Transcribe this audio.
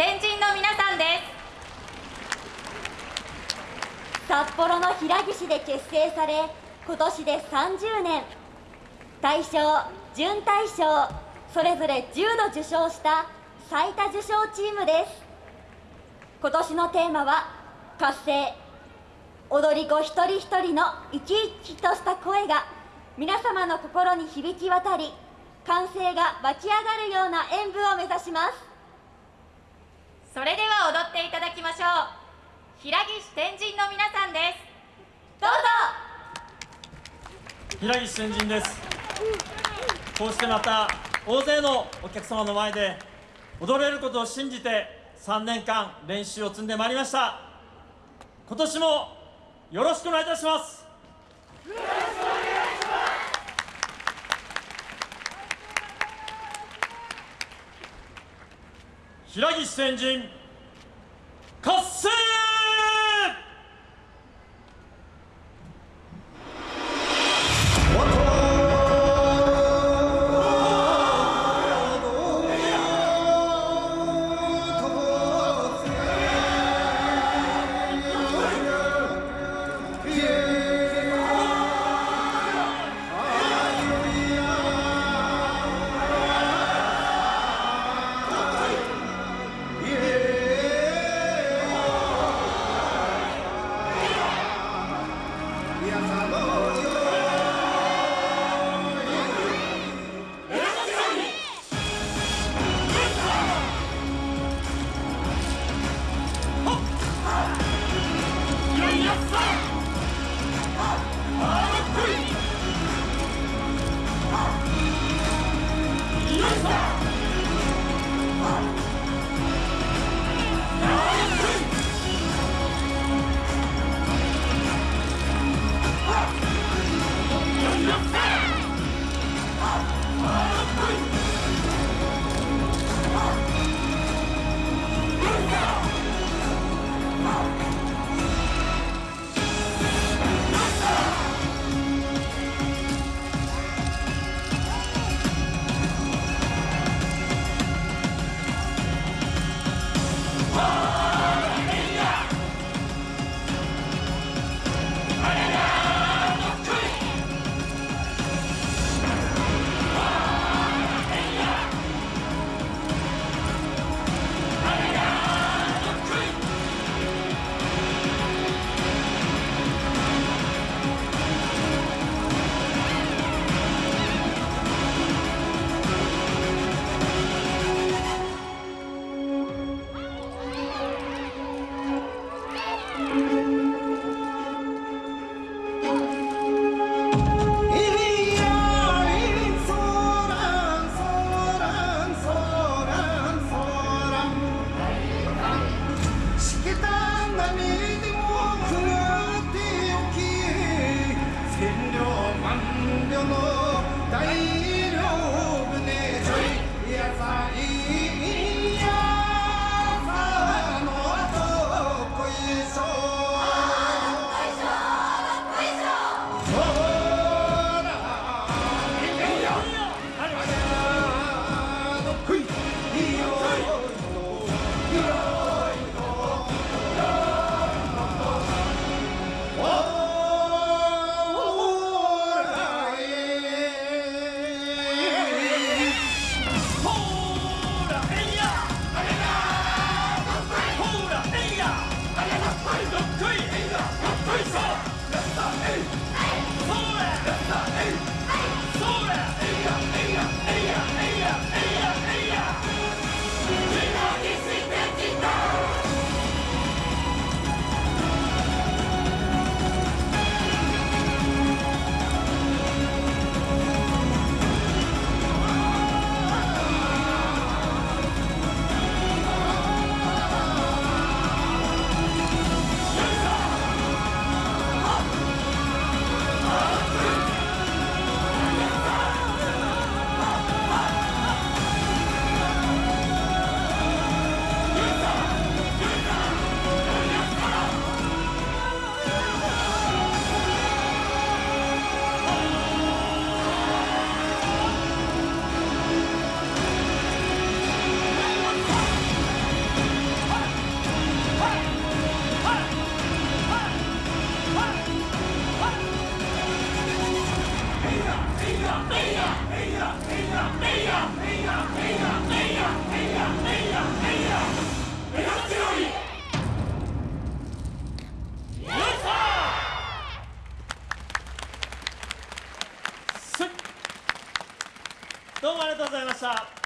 天神の皆さんです。札幌の平岸で結成され今年で30年大賞準大賞それぞれ10度受賞した最多受賞チームです。今年のテーマは活性踊り子一人一人の生き生きとした声が皆様の心に響き渡り歓声が湧き上がるような演舞を目指します。それでは踊っていただきましょう。平岸天神の皆さんです。どうぞ。平岸天神です。こうしてまた大勢のお客様の前で踊れることを信じて3年間練習を積んでまいりました。今年もよろしくお願いいたします。平岸先人 Stop! amor. どうもありがとうございました。